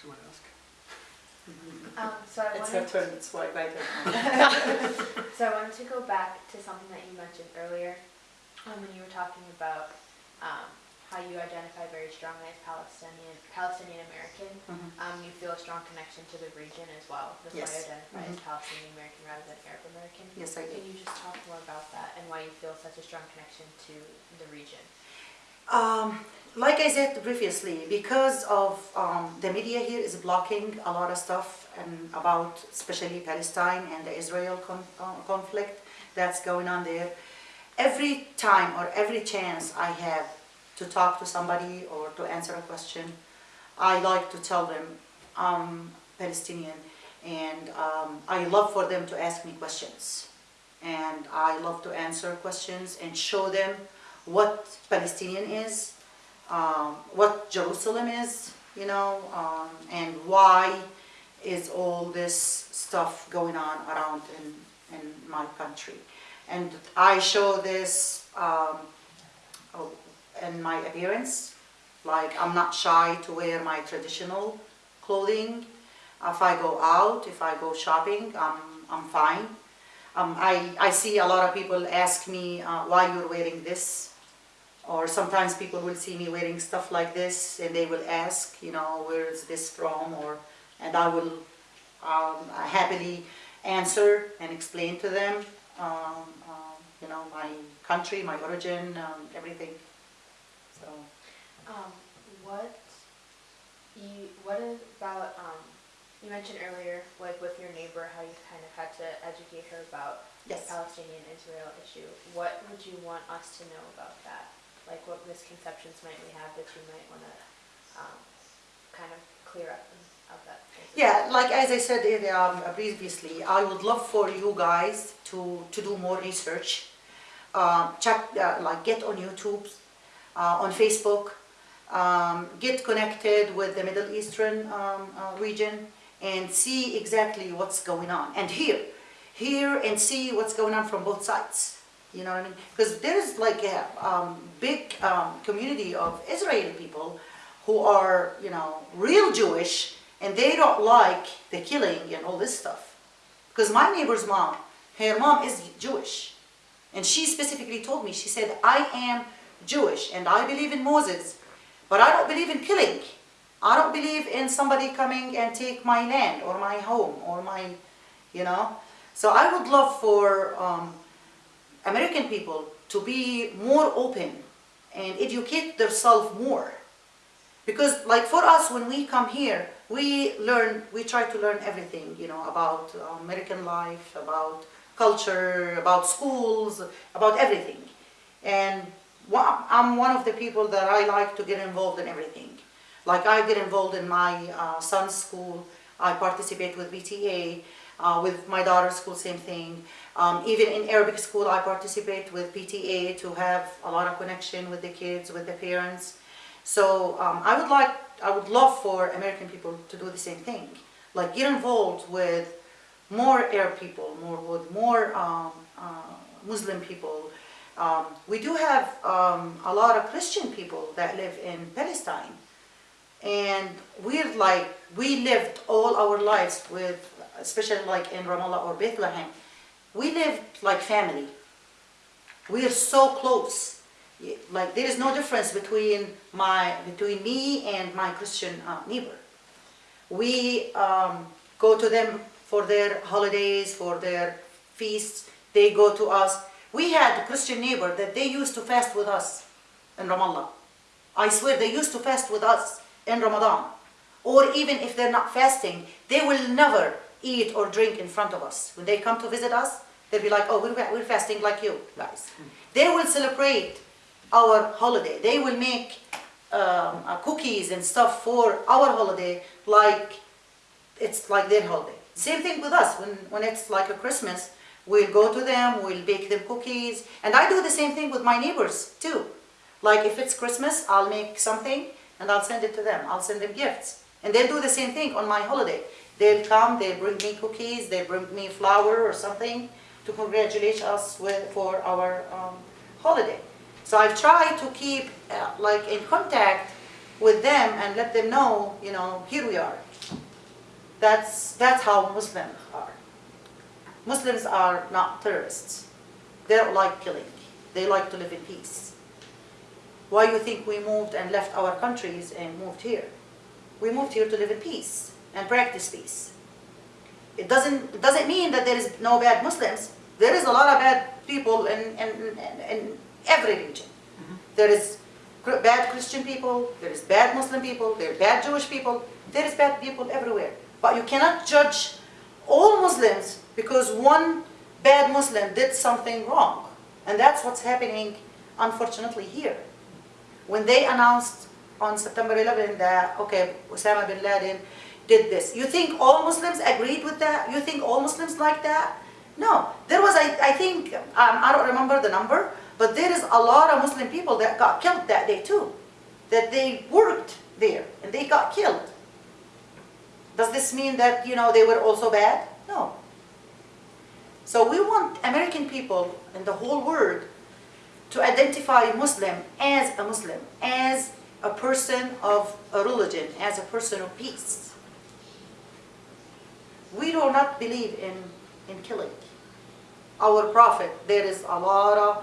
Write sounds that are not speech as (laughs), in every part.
Someone ask. Um, so I It's her wanted, turn, it's why right (laughs) so I wanted to go back to something that you mentioned earlier, um, when you were talking about, um, how you identify very strongly as Palestinian, Palestinian American. Mhm. Um, you feel a strong connection to the region as well. That's why Yes. you identify as Mhm. Palestinian American rather than Arab American. Yes, I do. Can you just talk more about that and why you feel such a strong connection to the region? Um, like I said previously, because of um, the media here is blocking a lot of stuff and about especially Palestine and the Israel uh, conflict that's going on there. Every time or every chance I have to talk to somebody or to answer a question, I like to tell them I'm Palestinian and um, I love for them to ask me questions. And I love to answer questions and show them what Palestinian is, um, what Jerusalem is, you know, um, and why is all this stuff going on around in, in my country. And I show this um, oh, in my appearance, like I'm not shy to wear my traditional clothing. If I go out, if I go shopping, I'm, I'm fine. Um, I, I see a lot of people ask me uh, why you're wearing this or sometimes people will see me wearing stuff like this and they will ask, you know, where is this from or, and I will um, happily answer and explain to them, um, um, you know, my country, my origin, um, everything. So, Um, what you, what about, um, you mentioned earlier, like with your neighbor, how you kind of had to educate her about the. Palestinian-Israel issue. What would you want us to know about that? Like what misconceptions might we have that you might want to, um, kind of clear up of that? Yeah, like as I said um, previously, I would love for you guys to, to do more research. Um, check, uh, like get on YouTube, uh, on Facebook, um, get connected with the Middle Eastern um, uh, region and see exactly what's going on. And hear, hear and see what's going on from both sides. You know what I mean? Because there's like a um, big um, community of Israeli people who are, you know, real Jewish and they don't like the killing and all this stuff. Because my neighbor's mom, her mom is Jewish. And she specifically told me, she said, I am Jewish and I believe in Moses, but I don't believe in killing. I don't believe in somebody coming and take my land or my home or my, you know. So I would love for um, American people to be more open and educate themselves more. Because like for us, when we come here, we learn, we try to learn everything, you know, about uh, American life, about culture, about schools, about everything. And I'm one of the people that I like to get involved in everything. Like I get involved in my uh, son's school, I participate with BTA, uh, with my daughter's school, same thing. Um, even in Arabic school, I participate with PTA to have a lot of connection with the kids, with the parents. So um, I would like, I would love for American people to do the same thing. Like get involved with more Arab people, more with more um, uh, Muslim people. Um, we do have um, a lot of Christian people that live in Palestine. And we're like, we lived all our lives with, especially like in Ramallah or Bethlehem, we lived like family. We are so close. Like there is no difference between my, between me and my Christian uh, neighbor. We um, go to them for their holidays, for their feasts. They go to us. We had a Christian neighbor that they used to fast with us in Ramallah. I swear they used to fast with us in Ramadan. Or even if they're not fasting, they will never eat or drink in front of us. When they come to visit us, they'll be like, oh, we're, we're fasting like you guys. They will celebrate our holiday. They will make um, uh, cookies and stuff for our holiday like it's like their holiday. Same thing with us. When, when it's like a Christmas, we'll go to them, we'll bake them cookies. And I do the same thing with my neighbors too. Like if it's Christmas, I'll make something and I'll send it to them. I'll send them gifts. And they'll do the same thing on my holiday. They'll come, they'll bring me cookies, they bring me flour or something to congratulate us with, for our um, holiday. So I've tried to keep uh, like in contact with them and let them know, you know, here we are. That's, that's how Muslims are. Muslims are not terrorists. They don't like killing. They like to live in peace. Why you think we moved and left our countries and moved here? We moved here to live in peace and practice peace. It doesn't, it doesn't mean that there is no bad Muslims. There is a lot of bad people in, in, in, in every region. Mm-hmm. There is bad Christian people, there is bad Muslim people, there are bad Jewish people, there is bad people everywhere. But you cannot judge all Muslims because one bad Muslim did something wrong. And that's what's happening, unfortunately, here. When they announced on September 11 that, okay, Osama bin Laden did this, you think all Muslims agreed with that? You think all Muslims like that? No. There was, I, I think, um, I don't remember the number, but there is a lot of Muslim people that got killed that day too. That they worked there and they got killed. Does this mean that, you know, they were also bad? No. So we want American people and the whole world to identify Muslim as a Muslim, as a person of a religion, as a person of peace. We do not believe in, in killing. Our prophet, there is a lot of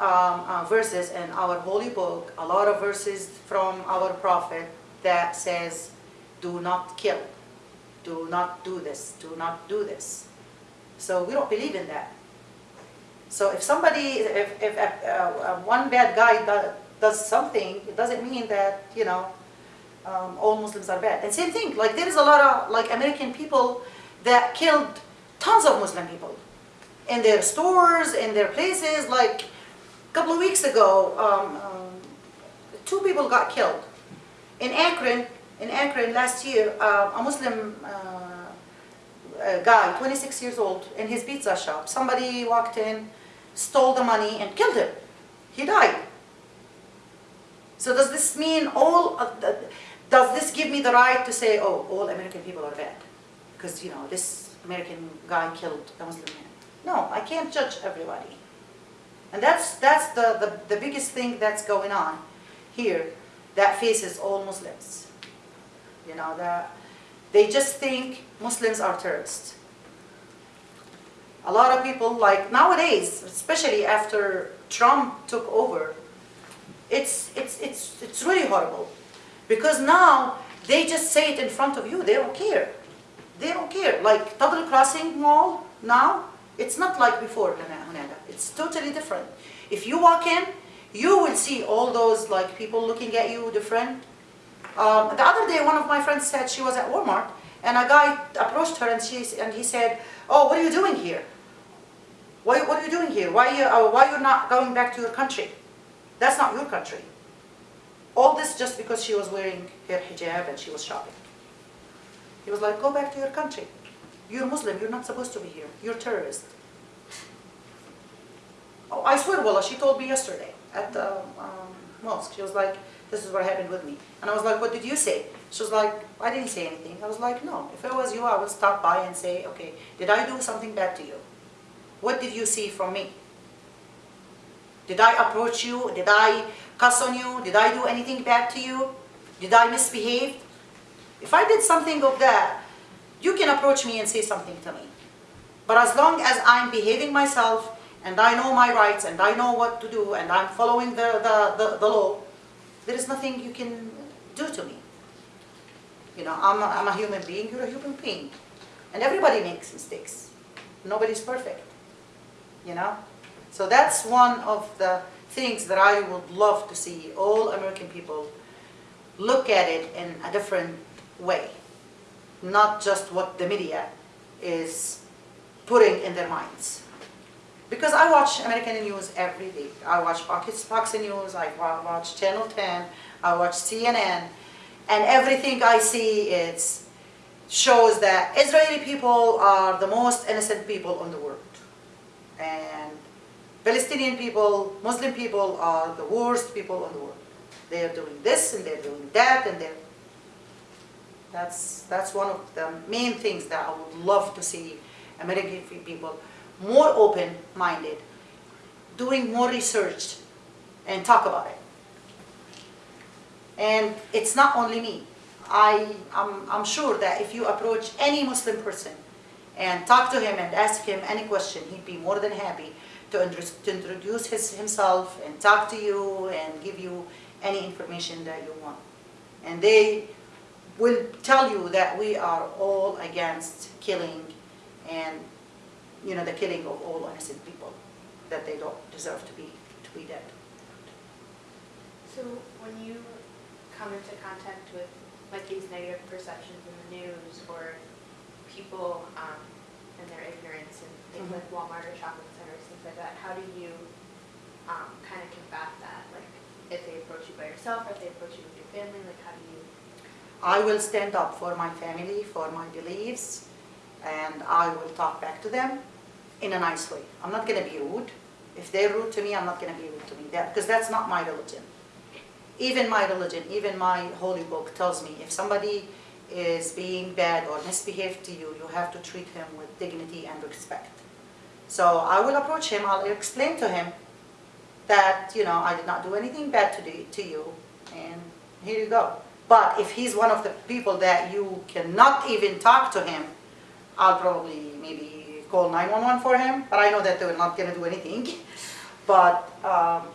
um, uh, verses in our holy book, a lot of verses from our prophet that says, do not kill, do not do this, do not do this. So we don't believe in that. So if somebody, if, if uh, uh, one bad guy do, does something, it doesn't mean that, you know, um, all Muslims are bad. And same thing, like there is a lot of like American people that killed tons of Muslim people in their stores, in their places. Like a couple of weeks ago, um, um, two people got killed. In Akron, in Akron last year, uh, a Muslim uh, guy, 26 years old, in his pizza shop, somebody walked in, stole the money and killed him. He died. So does this mean all, the, does this give me the right to say, oh, all American people are bad? Because, you know, this American guy killed a Muslim man. No, I can't judge everybody. And that's, that's the, the, the biggest thing that's going on here that faces all Muslims. You know, that they just think Muslims are terrorists. A lot of people, like nowadays, especially after Trump took over, it's, it's, it's, it's really horrible. Because now they just say it in front of you, they don't care. They don't care. Like Tuttle Crossing Mall now, it's not like before, Hunada. It's totally different. If you walk in, you will see all those like people looking at you different. Um, the other day, one of my friends said she was at Walmart, and a guy approached her and, she, and he said, oh, what are you doing here? Why, what are you doing here? Why, you, uh, why you're not going back to your country? That's not your country. All this just because she was wearing her hijab and she was shopping. He was like, go back to your country. You're Muslim, you're not supposed to be here. You're terrorist. Oh, I swear, Wallah, she told me yesterday at the um, mosque. She was like, this is what happened with me. And I was like, what did you say? She was like, I didn't say anything. I was like, no, if it was you, I would stop by and say, okay, did I do something bad to you? What did you see from me? Did I approach you? Did I cuss on you? Did I do anything bad to you? Did I misbehave? If I did something of that, you can approach me and say something to me. But as long as I'm behaving myself and I know my rights and I know what to do and I'm following the, the, the, the law, there is nothing you can do to me. You know, I'm a, I'm a human being, you're a human being. And everybody makes mistakes. Nobody's perfect. You know? So that's one of the things that I would love to see all American people look at it in a different way. Not just what the media is putting in their minds. Because I watch American news every day. I watch Fox, News, I watch Channel 10, I watch CNN, and everything I see is shows that Israeli people are the most innocent people in the world. And Palestinian people, Muslim people are the worst people in the world. They are doing this and they're doing that and they're that's, that's one of the main things that I would love to see American people more open-minded, doing more research and talk about it. And it's not only me. I, I'm, I'm sure that if you approach any Muslim person and talk to him and ask him any question, he'd be more than happy to, introduce his, himself and talk to you and give you any information that you want. And they will tell you that we are all against killing and, you know, the killing of all innocent people, that they don't deserve to be, to be dead. So when you come into contact with like these negative perceptions in the news or people um, and their ignorance and things Mhm. like Walmart or shopping centers, things like that, how do you um, kind of combat that? Like if they approach you by yourself or if they approach you with your family, like how do you? I will stand up for my family, for my beliefs, and I will talk back to them in a nice way. I'm not gonna be rude. If they're rude to me, I'm not gonna be rude to me, that, because that's not my religion. Even my religion, even my holy book tells me if somebody is being bad or misbehaved to you, you have to treat him with dignity and respect. So I will approach him, I'll explain to him that, you know, I did not do anything bad to, do, to you, and here you go. But if he's one of the people that you cannot even talk to him, I'll probably maybe call 911 for him, but I know that they're not gonna do anything. (laughs) But um,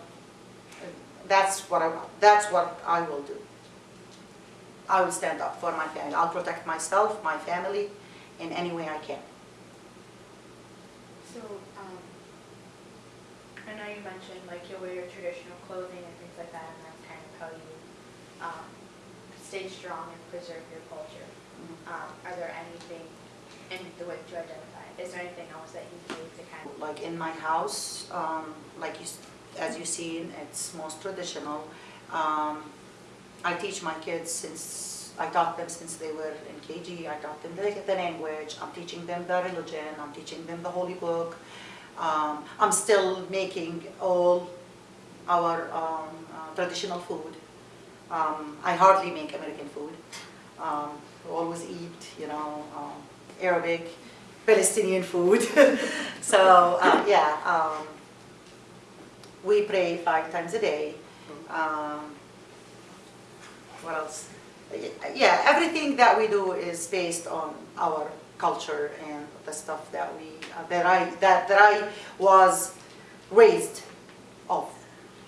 that's what I, that's what I will do. I will stand up for my family. I'll protect myself, my family, in any way I can. So um, I know you mentioned like you'll wear your traditional clothing and things like that, and that's kind of how you um, stay strong and preserve your culture. Um, are there anything in the way to identify? Is there anything else that you do to kind of? Like in my house, um, like you, as you seen, it's most traditional. Um, I teach my kids since, I taught them since they were in KG, I taught them the, the language, I'm teaching them the religion, I'm teaching them the holy book. Um, I'm still making all our um, uh, traditional food. Um, I hardly make American food. Um, always eat, you know, um, Arabic, Palestinian food. (laughs) so uh, yeah, um, we pray five times a day. Um, what else? Yeah, everything that we do is based on our culture and the stuff that we uh, that I that that I was raised of.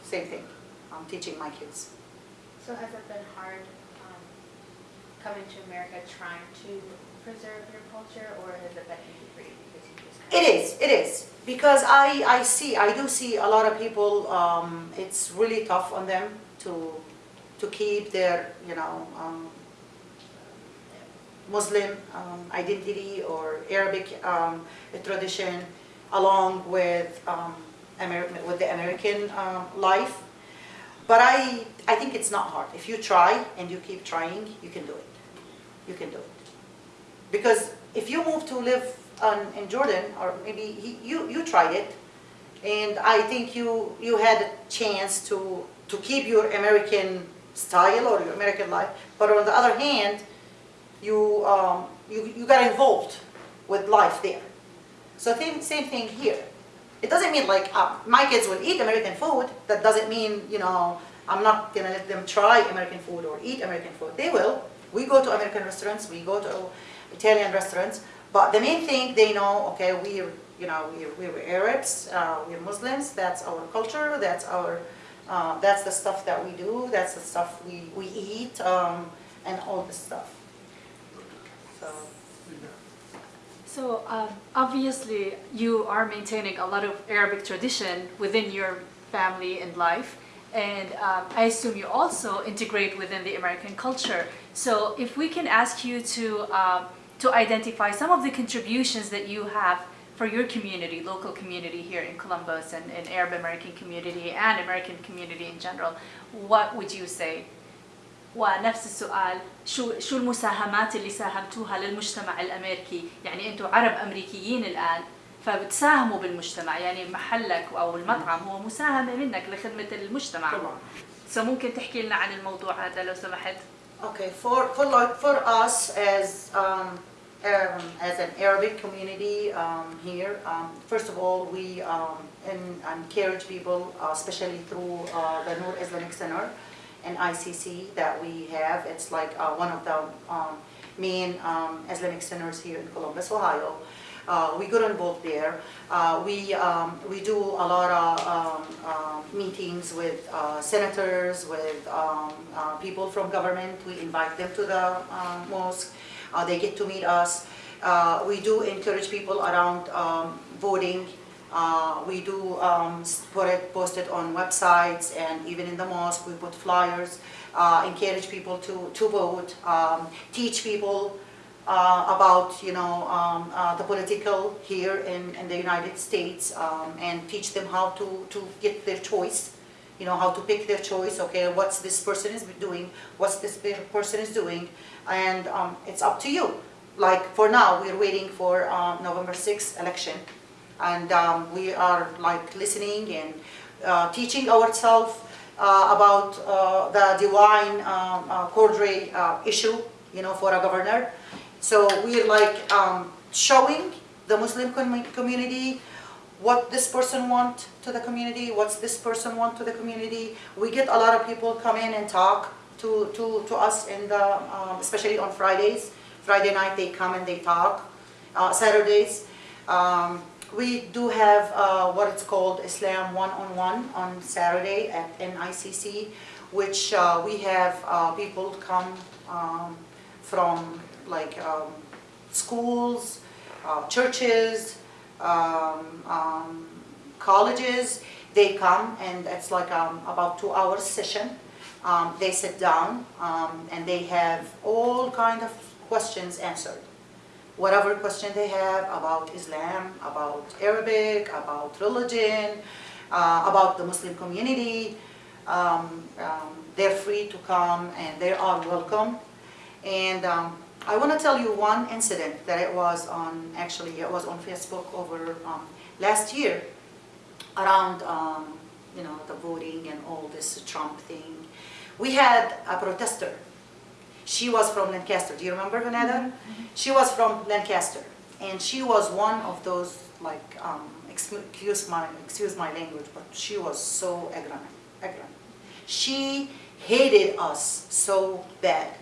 Same thing. I'm teaching my kids. So has it been hard um, coming to America trying to preserve your culture, or has it been easy for you because you just? Kind It is, it is, because I, I see, I do see a lot of people, um, it's really tough on them to, to keep their, you know, um, Muslim um, identity or Arabic um, tradition along with, um, Amer- with the American um, life. But I, I think it's not hard. If you try and you keep trying, you can do it. You can do it. Because if you move to live on, in Jordan, or maybe he, you, you tried it, and I think you, you had a chance to, to keep your American style or your American life, but on the other hand, you, um, you, you got involved with life there. So same, same thing here. It doesn't mean like uh, my kids will eat American food. That doesn't mean, you know, I'm not gonna let them try American food or eat American food. They will. We go to American restaurants, we go to Italian restaurants, but the main thing they know, okay, we're, you know, we're, we're Arabs, uh, we're Muslims, that's our culture, that's our, uh, that's the stuff that we do, that's the stuff we, we eat, um, and all this stuff. So. So um, obviously, you are maintaining a lot of Arabic tradition within your family and life, and um, I assume you also integrate within the American culture. So if we can ask you to um, to identify some of the contributions that you have for your community, local community here in Columbus, and, and Arab American community and American community in general, what would you say? ونفس السؤال شو شو المساهمات اللي ساهمتوها للمجتمع الامريكي يعني انتم عرب امريكيين الان فبتساهموا بالمجتمع يعني محلك أو المطعم هو مساهمه منك لخدمه المجتمع طبعا. سو ممكن تحكي لنا عن الموضوع هذا لو سمحت Okay, for, for like, for us as, um, um, as an Arabic community, um, here, um, first of all, we, um, en- encourage people, uh, especially through, uh, the Noor Islamic Center, NICC that we have. It's like uh, one of the um, main um, Islamic centers here in Columbus, Ohio. Uh, we got involved there. Uh, we, um, we do a lot of um, um, meetings with uh, senators, with um, uh, people from government. We invite them to the uh, mosque. Uh, they get to meet us. We do encourage people around um, voting. Uh, we do um, put it, post it on websites and even in the mosque we put flyers. Uh, encourage people to, to vote. Um, teach people uh, about you know um, uh, the political here in, in the United States um, and teach them how to, to get their choice you know how to pick their choice okay what's this person is doing what's this person is doing and um, it's up to you. Like for now we're waiting for um, November 6th election and um, we are like listening and uh, teaching ourselves uh, about uh, the DeWine um, uh, Cordray uh, issue you know for a governor so we're like um, showing the Muslim com- community what this person want to the community, what's this person want to the community. We get a lot of people come in and talk to, to, to us in the, um, especially on Fridays. Friday night they come and they talk. Uh, Saturdays, um, we do have uh, what it's called Islam one-on-one on Saturday at NICC, which uh, we have uh, people come um, from like um, schools, uh, churches, um, um, colleges. They come and it's like um, about two hours session. Um, they sit down and they have all kind of questions answered. Whatever question they have about Islam, about Arabic, about religion, uh, about the Muslim community, um, um, they're free to come and they are welcome. And um, I want to tell you one incident that it was on, actually it was on Facebook over um, last year around, um, you know, the voting and all this Trump thing. We had a protester. She was from Lancaster. Do you remember Vanessa? She was from Lancaster, and she was one of those like, um, excuse my excuse my language, but she was so ignorant. She hated us so bad.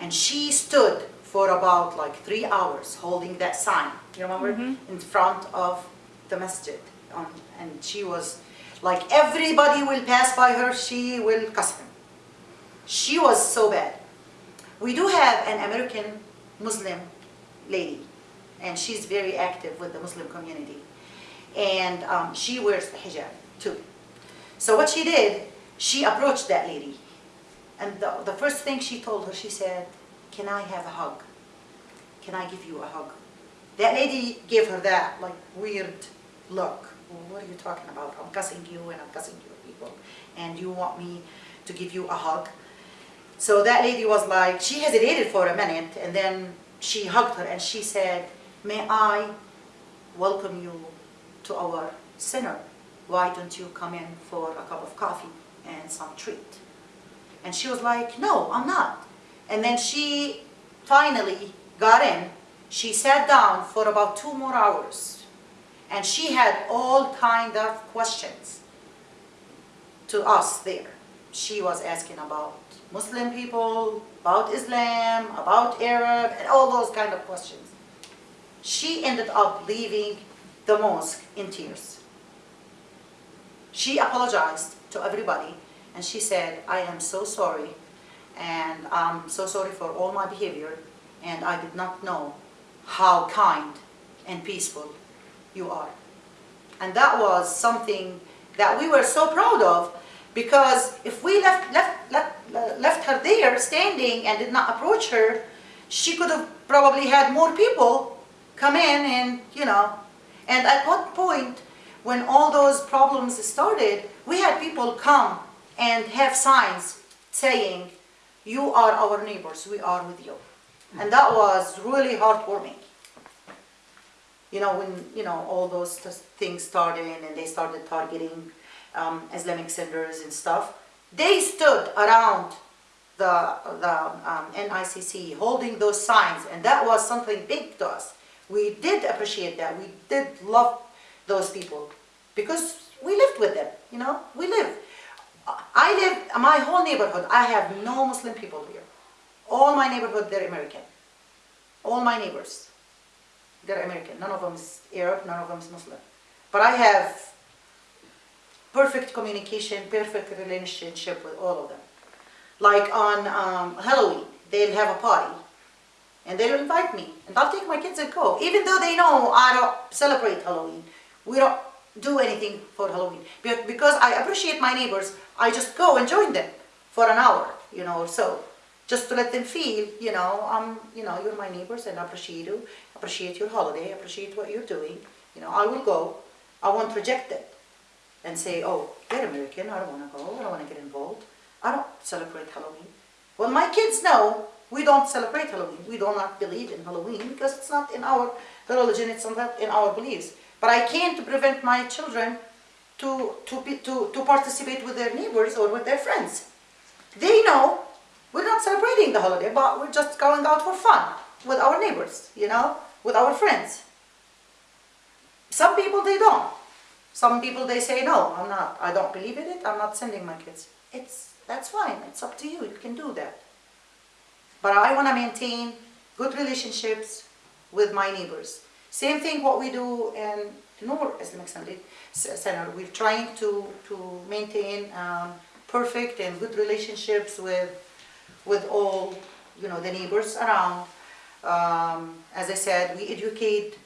And she stood for about like three hours holding that sign, you remember, in front of the masjid. Um, and she was like, everybody will pass by her, she will cuss him. She was so bad. We do have an American Muslim lady, and she's very active with the Muslim community. And um, she wears the hijab too. So what she did, she approached that lady and the, the first thing she told her, she said, can I have a hug? Can I give you a hug? That lady gave her that like weird look. Well, what are you talking about? I'm cussing you and I'm cussing your people. And you want me to give you a hug? So that lady was like, she hesitated for a minute and then she hugged her and she said, may I welcome you to our center? Why don't you come in for a cup of coffee and some treat? And she was like, no, I'm not. And then she finally got in. She sat down for about two more hours. And she had all kind of questions to us there. She was asking about Muslim people, about Islam, about Arab, and all those kind of questions. She ended up leaving the mosque in tears. She apologized to everybody and she said, I am so sorry and I'm so sorry for all my behavior and I did not know how kind and peaceful you are. And that was something that we were so proud of because if we left, left, left, left her there standing and did not approach her, she could have probably had more people come in and, you know, and at one point when all those problems started, we had people come and have signs saying, you are our neighbors, we are with you. And that was really heartwarming. You know, when, you know, all those th- things started and they started targeting um, Islamic centers and stuff, they stood around the, the um, NICC holding those signs and that was something big to us. We did appreciate that, we did love those people because we lived with them, you know, we live. I live, my whole neighborhood, I have no Muslim people here. All my neighborhood, they're American. All my neighbors, they're American. None of them is Arab, none of them is Muslim. But I have perfect communication, perfect relationship with all of them. Like on um, Halloween, they'll have a party and they'll invite me and I'll take my kids and go. Even though they know I don't celebrate Halloween, we don't do anything for Halloween. Be- Because I appreciate my neighbors, I just go and join them for an hour, you know, so. Just to let them feel, you know, um, you know, you're my neighbors and I appreciate you, appreciate your holiday, appreciate what you're doing. You know, I will go. I won't reject it and say, oh, they're American, I don't want to go, I don't want to get involved. I don't celebrate Halloween. Well, my kids know we don't celebrate Halloween. We do not believe in Halloween because it's not in our religion, it's not in our beliefs. But I can't prevent my children to, to, be, to, to participate with their neighbors or with their friends. They know we're not celebrating the holiday, but we're just going out for fun with our neighbors, you know, with our friends. Some people they don't. Some people they say no, I'm not. I don't believe in it. I'm not sending my kids. It's that's fine. It's up to you. You can do that. But I want to maintain good relationships with my neighbors. Same thing what we do in Noor Islamic Center. We're trying to to maintain um, perfect and good relationships with with all you know the neighbors around. Um, as I said, we educate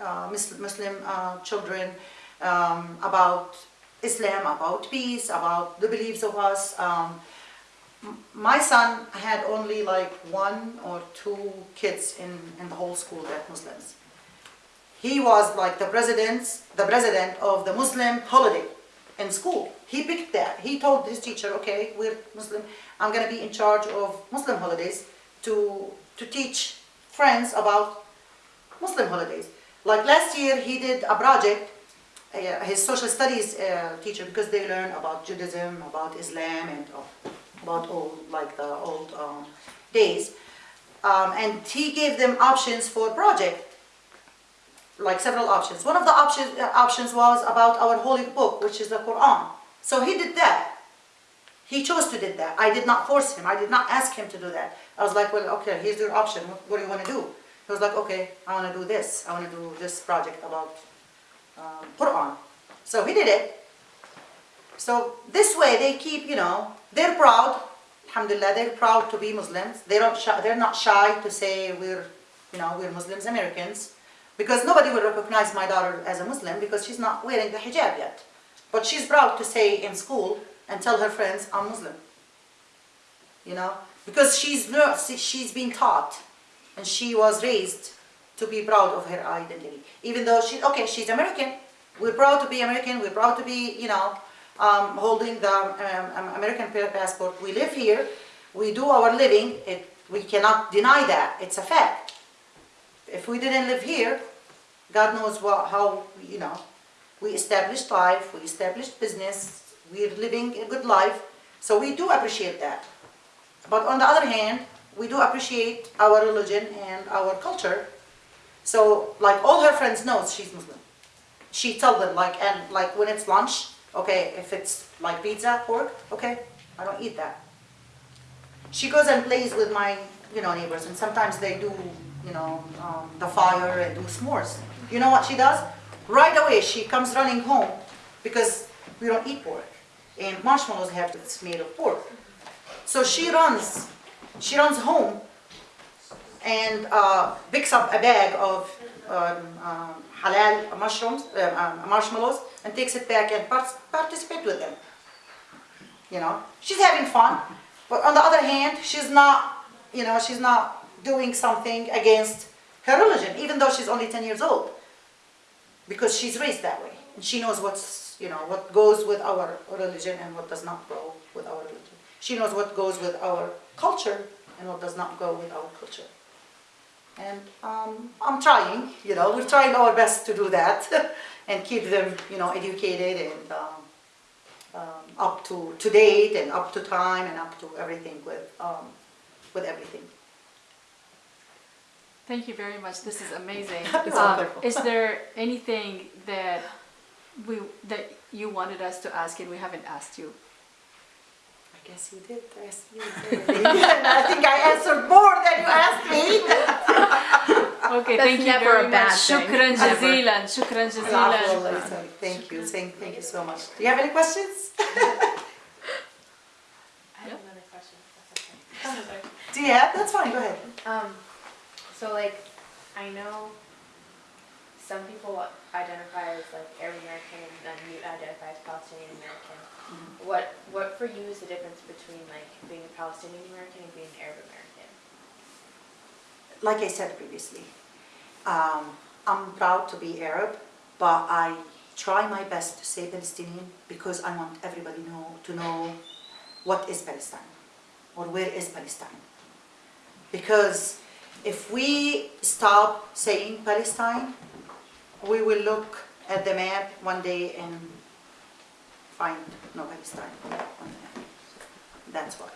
uh, Muslim, Muslim uh, children um, about Islam, about peace, about the beliefs of us. Um, my son had only like one or two kids in, in the whole school that Muslims. He was like the president's, the president of the Muslim holiday in school. He picked that. He told his teacher, okay, we're Muslim. I'm going to be in charge of Muslim holidays to to teach friends about Muslim holidays. Like last year, he did a project. Uh, his social studies uh, teacher, because they learn about Judaism, about Islam, and uh, about all like the old um, days. Um, and he gave them options for project like several options. One of the option, uh, options was about our holy book, which is the Quran. So he did that. He chose to do that. I did not force him. I did not ask him to do that. I was like, well, okay, here's your option. What, what do you want to do? He was like, okay, I want to do this. I want to do this project about um, Quran. So he did it. So this way they keep, you know, they're proud. Alhamdulillah, they're proud to be Muslims. They don't they're not shy to say we're, you know, we're Muslims, Americans. Because nobody will recognize my daughter as a Muslim because she's not wearing the hijab yet. But she's proud to say in school and tell her friends, I'm Muslim. You know, because she's she's been taught and she was raised to be proud of her identity. Even though she, okay, she's American. We're proud to be American. We're proud to be, you know, um, holding the um, um, American passport. We live here. We do our living. It, we cannot deny that. It's a fact. If we didn't live here, God knows what, how, you know, we established life, we established business, we're living a good life. So we do appreciate that. But on the other hand, we do appreciate our religion and our culture. So like all her friends knows she's Muslim. She tell them like and like when it's lunch, okay, if it's like pizza, pork, okay, I don't eat that. She goes and plays with my you know neighbors and sometimes they do you know um, the fire and do s'mores. You know what she does? Right away she comes running home because we don't eat pork and marshmallows have it's made of pork. So she runs, she runs home and uh, picks up a bag of um, um, halal mushrooms, um, marshmallows, and takes it back and part- participate with them. You know, she's having fun, but on the other hand, she's not, you know, she's not doing something against her religion, even though she's only 10 years old, because she's raised that way, and she knows what's, you know, what goes with our religion and what does not go with our religion. She knows what goes with our culture and what does not go with our culture. And um, I'm trying, you know, we're trying our best to do that (laughs) and keep them, you know, educated and um, um, up to, to date and up to time and up to everything with, um, with everything. Thank you very much. This is amazing. (laughs) It's Um, wonderful. is there (laughs) anything that we that you wanted us to ask and we haven't asked you? I guess you did. I asked you everything. (laughs) I think I answered more than you asked me. Okay, That's thank you never very a bad much. thing. Shukran jazilan. Shukran jazilan. Thank you. Thank, thank you so much. Do you have any questions? I have another question, that's okay. Do you have? That's fine. Go ahead. Um, so like, I know some people identify as like Arab American and then you identify as Palestinian American. What, what for you is the difference between like being a Palestinian American and being an Arab American? Like I said previously, um, I'm proud to be Arab, but I try my best to say Palestinian because I want everybody know to know what is Palestine or where is Palestine. Because if we stop saying Palestine, we will look at the map one day and find no Palestine. That's why.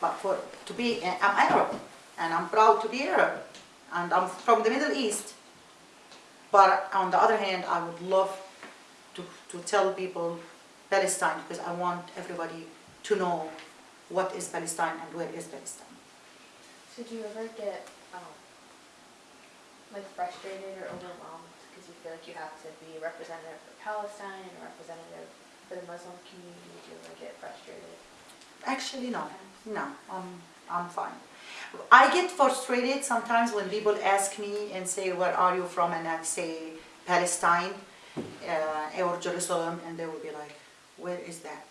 But for to be, I'm Arab, and I'm proud to be Arab, and I'm from the Middle East. But on the other hand, I would love to, to tell people Palestine because I want everybody to know what is Palestine and where is Palestine. So do you ever get, um, like frustrated or overwhelmed because you feel like you have to be a representative for Palestine and a representative for the Muslim community? Do you ever get frustrated? Actually, no, no, I'm, I'm fine. I get frustrated sometimes when people ask me and say, where are you from? And I say Palestine uh, or Jerusalem, and they will be like, where is that?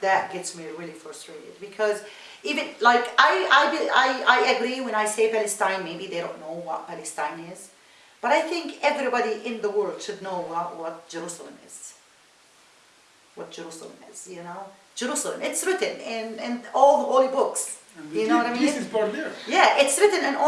That gets me really frustrated because even like I, I, I, I agree when I say Palestine, maybe they don't know what Palestine is. But I think everybody in the world should know what, what Jerusalem is what Jerusalem is, you know? Jerusalem, it's written in, in all the holy books. You know what I peace mean? is part there. Yeah, it's written in all